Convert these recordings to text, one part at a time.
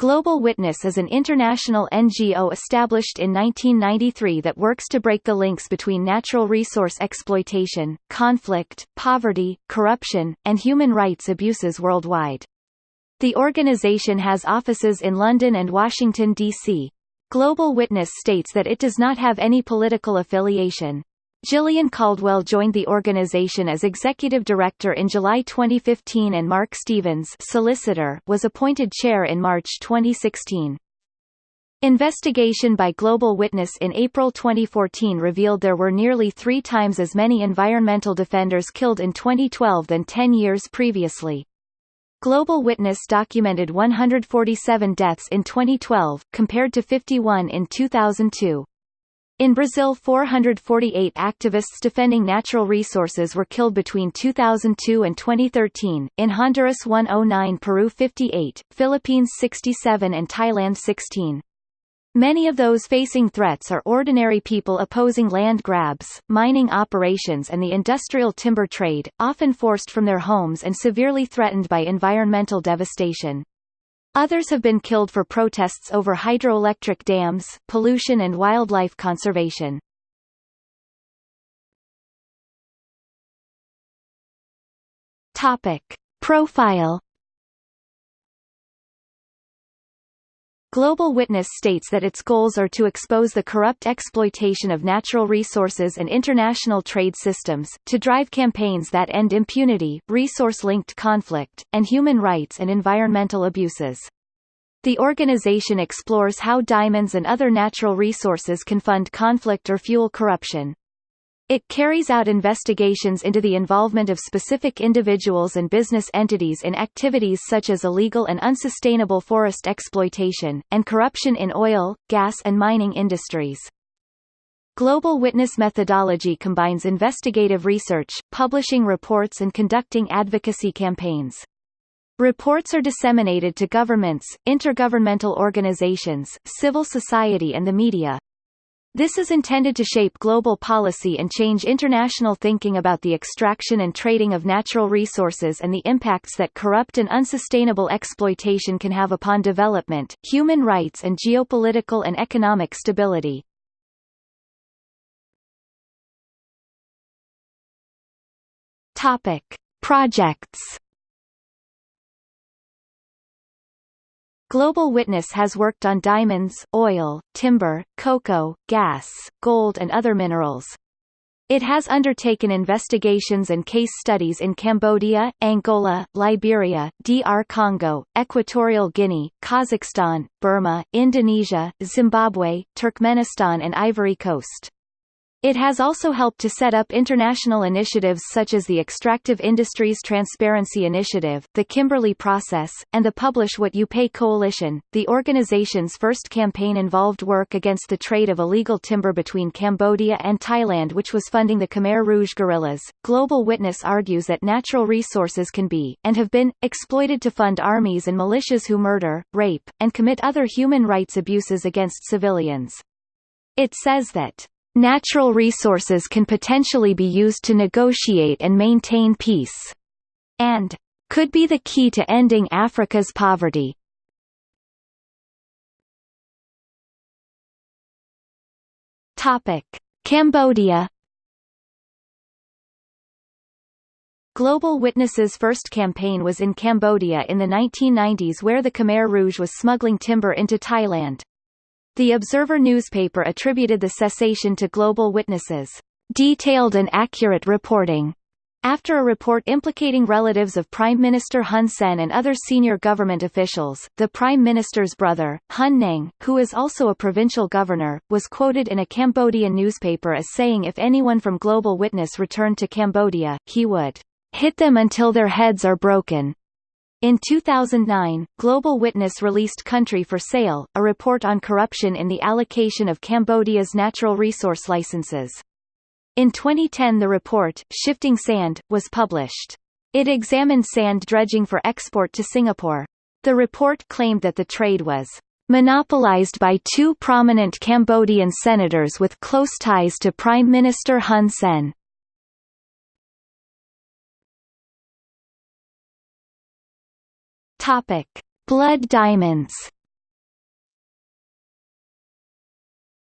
Global Witness is an international NGO established in 1993 that works to break the links between natural resource exploitation, conflict, poverty, corruption, and human rights abuses worldwide. The organization has offices in London and Washington, D.C. Global Witness states that it does not have any political affiliation. Gillian Caldwell joined the organization as executive director in July 2015 and Mark Stevens solicitor was appointed chair in March 2016. Investigation by Global Witness in April 2014 revealed there were nearly three times as many environmental defenders killed in 2012 than 10 years previously. Global Witness documented 147 deaths in 2012, compared to 51 in 2002. In Brazil 448 activists defending natural resources were killed between 2002 and 2013, in Honduras 109 Peru 58, Philippines 67 and Thailand 16. Many of those facing threats are ordinary people opposing land grabs, mining operations and the industrial timber trade, often forced from their homes and severely threatened by environmental devastation. Others have been killed for protests over hydroelectric dams, pollution and wildlife conservation. Topic. Profile Global Witness states that its goals are to expose the corrupt exploitation of natural resources and international trade systems, to drive campaigns that end impunity, resource-linked conflict, and human rights and environmental abuses. The organization explores how diamonds and other natural resources can fund conflict or fuel corruption. It carries out investigations into the involvement of specific individuals and business entities in activities such as illegal and unsustainable forest exploitation, and corruption in oil, gas and mining industries. Global Witness methodology combines investigative research, publishing reports and conducting advocacy campaigns. Reports are disseminated to governments, intergovernmental organizations, civil society and the media, this is intended to shape global policy and change international thinking about the extraction and trading of natural resources and the impacts that corrupt and unsustainable exploitation can have upon development, human rights and geopolitical and economic stability. Projects Global Witness has worked on diamonds, oil, timber, cocoa, gas, gold and other minerals. It has undertaken investigations and case studies in Cambodia, Angola, Liberia, DR Congo, Equatorial Guinea, Kazakhstan, Burma, Indonesia, Zimbabwe, Turkmenistan and Ivory Coast. It has also helped to set up international initiatives such as the Extractive Industries Transparency Initiative, the Kimberley Process, and the Publish What You Pay Coalition. The organization's first campaign involved work against the trade of illegal timber between Cambodia and Thailand, which was funding the Khmer Rouge guerrillas. Global Witness argues that natural resources can be, and have been, exploited to fund armies and militias who murder, rape, and commit other human rights abuses against civilians. It says that Natural resources can potentially be used to negotiate and maintain peace. And could be the key to ending Africa's poverty. Topic: Cambodia Global Witness's first campaign was in Cambodia in the 1990s where the Khmer Rouge was smuggling timber into Thailand. The Observer newspaper attributed the cessation to Global Witness's, detailed and accurate reporting. After a report implicating relatives of Prime Minister Hun Sen and other senior government officials, the Prime Minister's brother, Hun Neng, who is also a provincial governor, was quoted in a Cambodian newspaper as saying if anyone from Global Witness returned to Cambodia, he would hit them until their heads are broken. In 2009, Global Witness released Country for Sale, a report on corruption in the allocation of Cambodia's natural resource licenses. In 2010 the report, Shifting Sand, was published. It examined sand dredging for export to Singapore. The report claimed that the trade was monopolized by two prominent Cambodian senators with close ties to Prime Minister Hun Sen. Topic: Blood diamonds.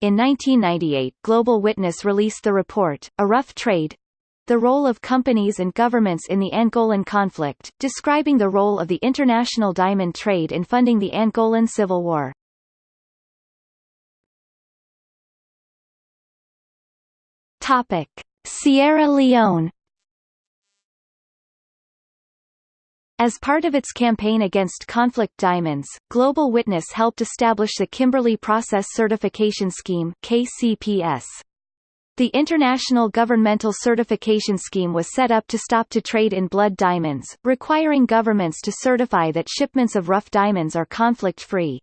In 1998 Global Witness released the report, A Rough Trade, the role of companies and governments in the Angolan conflict, describing the role of the international diamond trade in funding the Angolan civil war. Topic: Sierra Leone As part of its campaign against conflict diamonds, Global Witness helped establish the Kimberley Process Certification Scheme KCPS. The International Governmental Certification Scheme was set up to stop to trade in blood diamonds, requiring governments to certify that shipments of rough diamonds are conflict-free.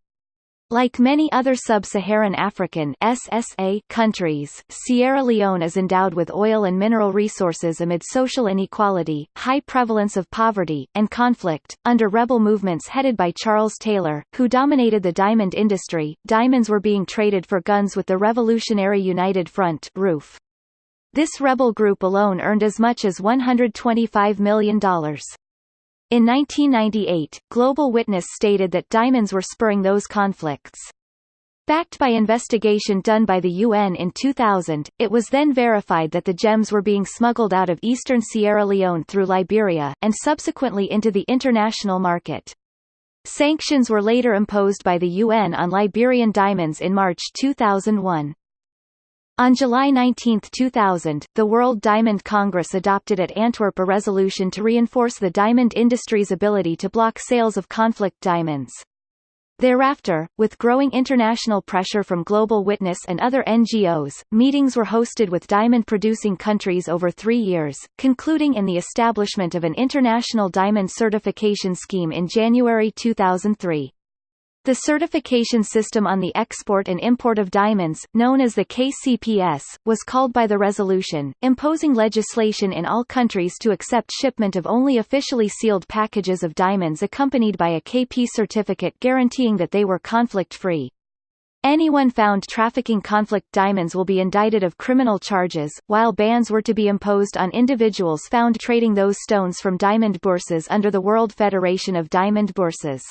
Like many other sub-Saharan African SSA countries, Sierra Leone is endowed with oil and mineral resources amid social inequality, high prevalence of poverty, and conflict. Under rebel movements headed by Charles Taylor, who dominated the diamond industry, diamonds were being traded for guns with the Revolutionary United Front RUF. This rebel group alone earned as much as $125 million. In 1998, Global Witness stated that diamonds were spurring those conflicts. Backed by investigation done by the UN in 2000, it was then verified that the gems were being smuggled out of eastern Sierra Leone through Liberia, and subsequently into the international market. Sanctions were later imposed by the UN on Liberian diamonds in March 2001. On July 19, 2000, the World Diamond Congress adopted at Antwerp a resolution to reinforce the diamond industry's ability to block sales of conflict diamonds. Thereafter, with growing international pressure from Global Witness and other NGOs, meetings were hosted with diamond-producing countries over three years, concluding in the establishment of an international diamond certification scheme in January 2003. The certification system on the export and import of diamonds, known as the KCPS, was called by the resolution, imposing legislation in all countries to accept shipment of only officially sealed packages of diamonds accompanied by a KP certificate guaranteeing that they were conflict-free. Anyone found trafficking conflict diamonds will be indicted of criminal charges, while bans were to be imposed on individuals found trading those stones from diamond bourses under the World Federation of Diamond Bourses.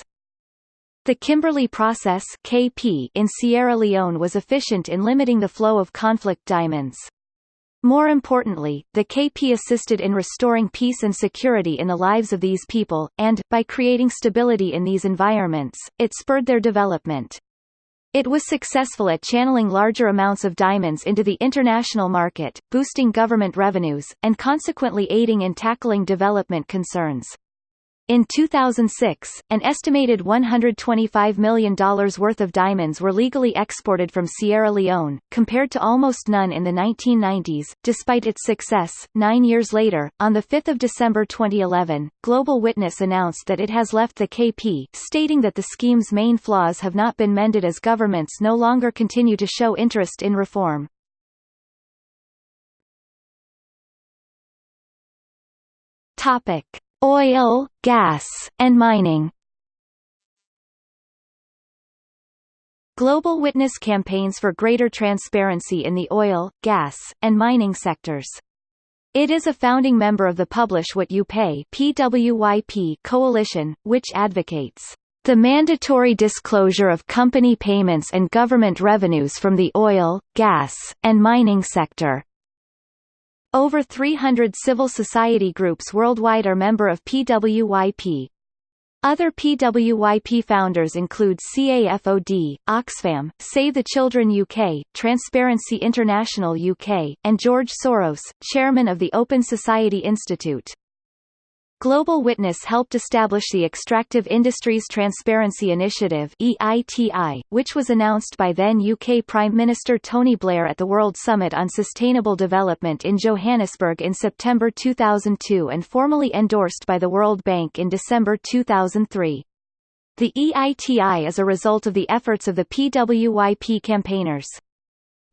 The Kimberley process KP in Sierra Leone was efficient in limiting the flow of conflict diamonds. More importantly, the KP assisted in restoring peace and security in the lives of these people, and, by creating stability in these environments, it spurred their development. It was successful at channeling larger amounts of diamonds into the international market, boosting government revenues, and consequently aiding in tackling development concerns. In 2006, an estimated $125 million worth of diamonds were legally exported from Sierra Leone, compared to almost none in the 1990s. Despite its success, nine years later, on 5 December 2011, Global Witness announced that it has left the KP, stating that the scheme's main flaws have not been mended as governments no longer continue to show interest in reform. Topic. Oil, gas, and mining Global Witness campaigns for greater transparency in the oil, gas, and mining sectors. It is a founding member of the Publish What You Pay PWYP coalition, which advocates the mandatory disclosure of company payments and government revenues from the oil, gas, and mining sector. Over 300 civil society groups worldwide are member of PWYP. Other PWYP founders include CAFOD, Oxfam, Save the Children UK, Transparency International UK, and George Soros, chairman of the Open Society Institute. Global Witness helped establish the Extractive Industries Transparency Initiative EITI, which was announced by then UK Prime Minister Tony Blair at the World Summit on Sustainable Development in Johannesburg in September 2002 and formally endorsed by the World Bank in December 2003. The EITI is a result of the efforts of the PWYP campaigners.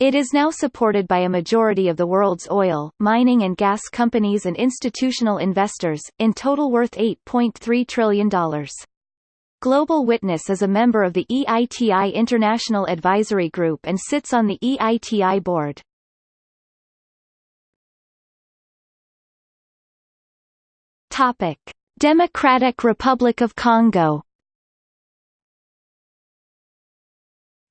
It is now supported by a majority of the world's oil, mining and gas companies and institutional investors, in total worth $8.3 trillion. Global Witness is a member of the EITI International Advisory Group and sits on the EITI board. Democratic Republic of Congo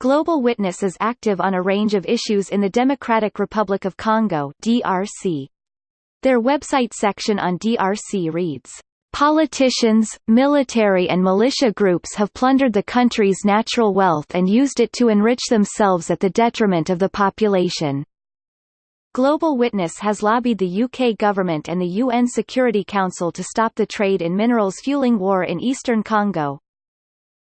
Global Witness is active on a range of issues in the Democratic Republic of Congo DRC. Their website section on DRC reads, Politicians, military and militia groups have plundered the country's natural wealth and used it to enrich themselves at the detriment of the population. Global Witness has lobbied the UK government and the UN Security Council to stop the trade in minerals fueling war in eastern Congo.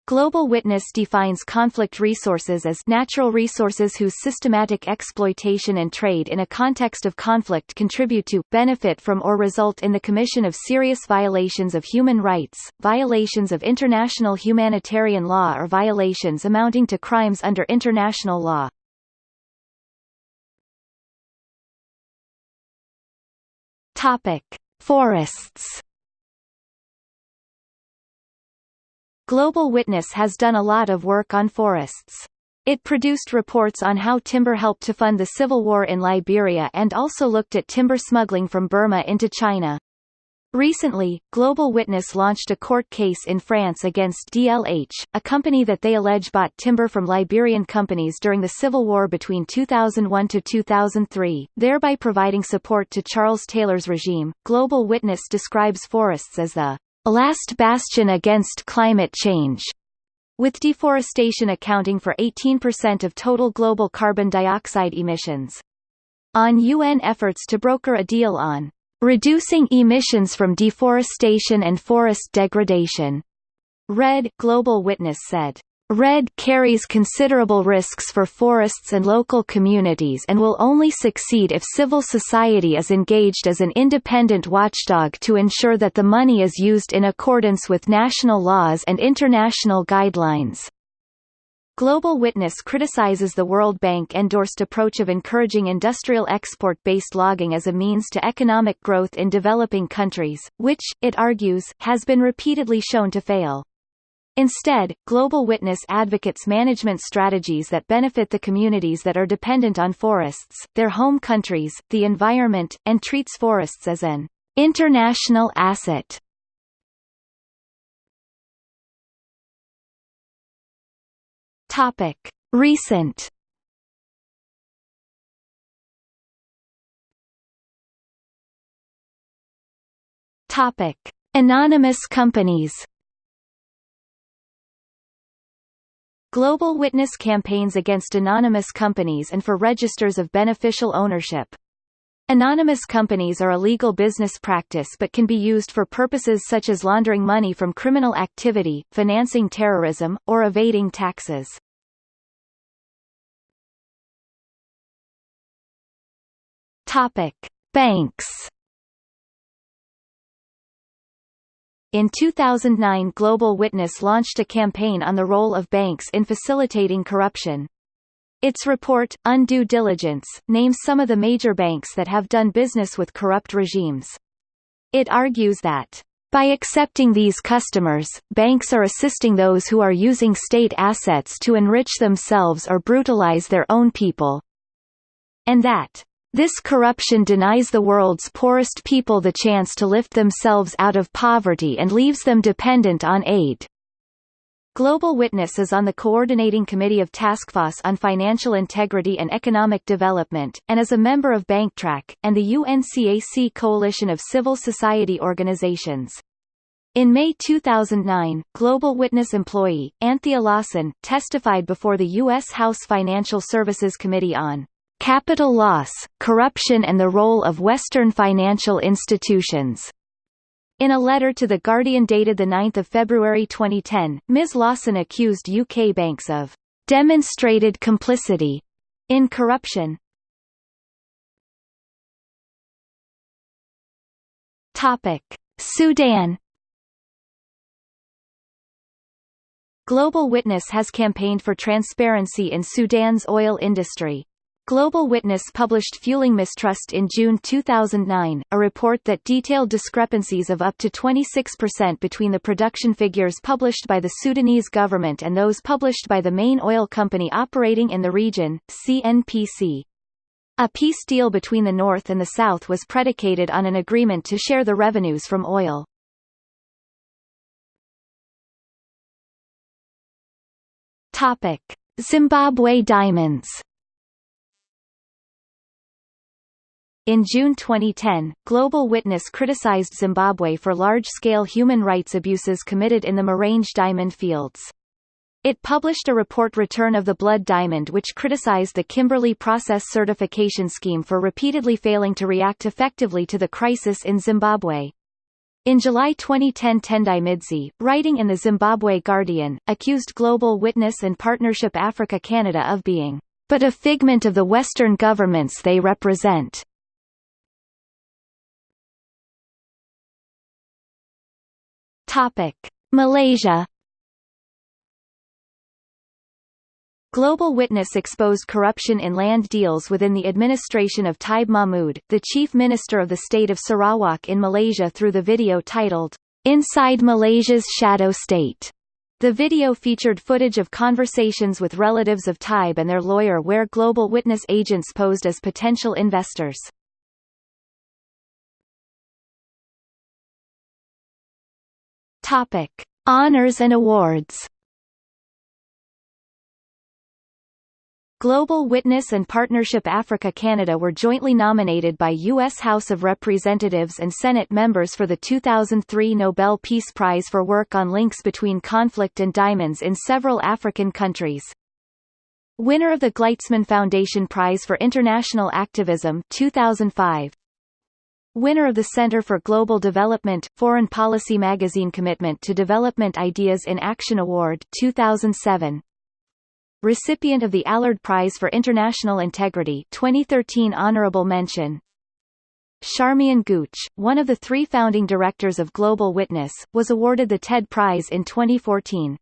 Global Witness defines conflict resources as natural resources whose systematic exploitation and trade in a context of conflict contribute to, benefit from or result in the commission of serious violations of human rights, violations of international humanitarian law or violations amounting to crimes under international law. Topic: Forests Global Witness has done a lot of work on forests. It produced reports on how timber helped to fund the civil war in Liberia and also looked at timber smuggling from Burma into China. Recently, Global Witness launched a court case in France against DLH, a company that they allege bought timber from Liberian companies during the civil war between 2001 to 2003, thereby providing support to Charles Taylor's regime. Global Witness describes forests as the last bastion against climate change, with deforestation accounting for 18% of total global carbon dioxide emissions. On UN efforts to broker a deal on reducing emissions from deforestation and forest degradation, REDD Global Witness said REDD carries considerable risks for forests and local communities and will only succeed if civil society is engaged as an independent watchdog to ensure that the money is used in accordance with national laws and international guidelines. Global Witness criticizes the World Bank-endorsed approach of encouraging industrial export-based logging as a means to economic growth in developing countries, which, it argues, has been repeatedly shown to fail. Instead, Global Witness advocates management strategies that benefit the communities that are dependent on forests, their home countries, the environment, and treats forests as an international asset. Topic: Recent. Topic: Anonymous companies Global Witness campaigns against anonymous companies and for registers of beneficial ownership. Anonymous companies are a legal business practice but can be used for purposes such as laundering money from criminal activity, financing terrorism, or evading taxes. Topic: Banks In 2009 Global Witness launched a campaign on the role of banks in facilitating corruption. Its report, Undue Diligence, names some of the major banks that have done business with corrupt regimes. It argues that by accepting these customers, banks are assisting those who are using state assets to enrich themselves or brutalize their own people. And that this corruption denies the world's poorest people the chance to lift themselves out of poverty and leaves them dependent on aid. Global Witness is on the Coordinating Committee of Taskforce on Financial Integrity and Economic Development, and is a member of BankTrack, and the UNCAC Coalition of Civil Society Organizations. In May 2009, Global Witness employee, Anthea Lawson, testified before the U.S. House Financial Services Committee on Capital Loss, Corruption and the Role of Western Financial Institutions. In a letter to The Guardian dated 9 February 2010, Ms. Lawson accused UK banks of demonstrated complicity in corruption. Topic: Sudan Global Witness has campaigned for transparency in Sudan's oil industry. Global Witness published Fueling Mistrust in June 2009, a report that detailed discrepancies of up to 26% between the production figures published by the Sudanese government and those published by the main oil company operating in the region, CNPC. A peace deal between the North and the South was predicated on an agreement to share the revenues from oil. Zimbabwe diamonds In June 2010, Global Witness criticized Zimbabwe for large-scale human rights abuses committed in the Marange diamond fields. It published a report Return of the Blood Diamond which criticized the Kimberley Process Certification Scheme for repeatedly failing to react effectively to the crisis in Zimbabwe. In July 2010 Tendai Midzi, writing in the Zimbabwe Guardian, accused Global Witness and Partnership Africa Canada of being, but a figment of the Western governments they represent. Topic: Malaysia Global Witness exposed corruption in land deals within the administration of Taib Mahmud, the chief minister of the state of Sarawak in Malaysia through the video titled, Inside Malaysia's Shadow State. The video featured footage of conversations with relatives of Taib and their lawyer where Global Witness agents posed as potential investors. Topic: Honors and awards. Global Witness and Partnership Africa Canada were jointly nominated by U.S. House of Representatives and Senate members for the 2003 Nobel Peace Prize for work on links between conflict and diamonds in several African countries. Winner of the Gleitzman Foundation Prize for International Activism 2005 Winner of the Center for Global Development, Foreign Policy Magazine Commitment to Development Ideas in Action Award 2007. Recipient of the Allard Prize for International Integrity 2013 Honorable Mention Charmian Gooch, one of the three founding directors of Global Witness, was awarded the TED Prize in 2014.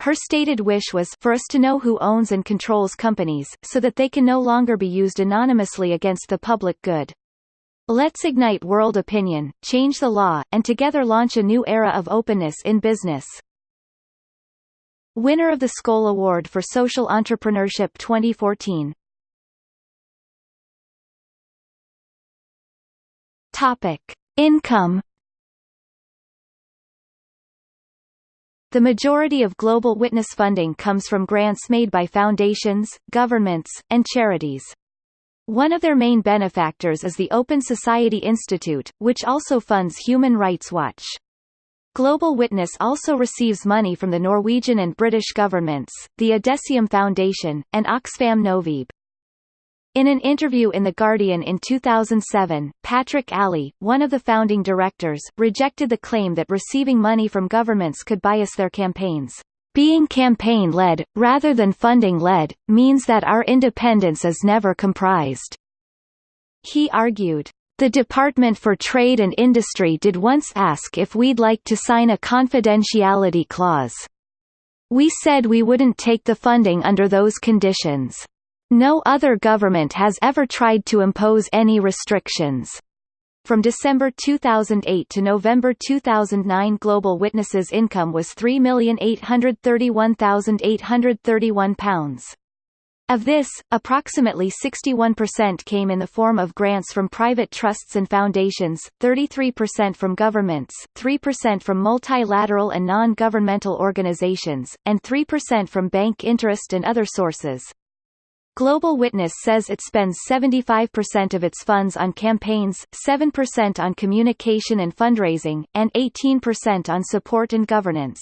Her stated wish was for us to know who owns and controls companies, so that they can no longer be used anonymously against the public good. Let's ignite world opinion, change the law, and together launch a new era of openness in business. Winner of the Skoll Award for Social Entrepreneurship 2014. Topic: Income The majority of Global Witness funding comes from grants made by foundations, governments, and charities. One of their main benefactors is the Open Society Institute, which also funds Human Rights Watch. Global Witness also receives money from the Norwegian and British governments, the Adesium Foundation, and Oxfam Novib. In an interview in The Guardian in 2007, Patrick Alley, one of the founding directors, rejected the claim that receiving money from governments could bias their campaigns. Being campaign-led, rather than funding-led, means that our independence is never comprised. He argued, the Department for Trade and Industry did once ask if we'd like to sign a confidentiality clause. We said we wouldn't take the funding under those conditions. No other government has ever tried to impose any restrictions. From December 2008 to November 2009 Global Witnesses' income was £3,831,831. Of this, approximately 61% came in the form of grants from private trusts and foundations, 33% from governments, 3% from multilateral and non-governmental organizations, and 3% from bank interest and other sources. Global Witness says it spends 75% of its funds on campaigns, 7% on communication and fundraising, and 18% on support and governance.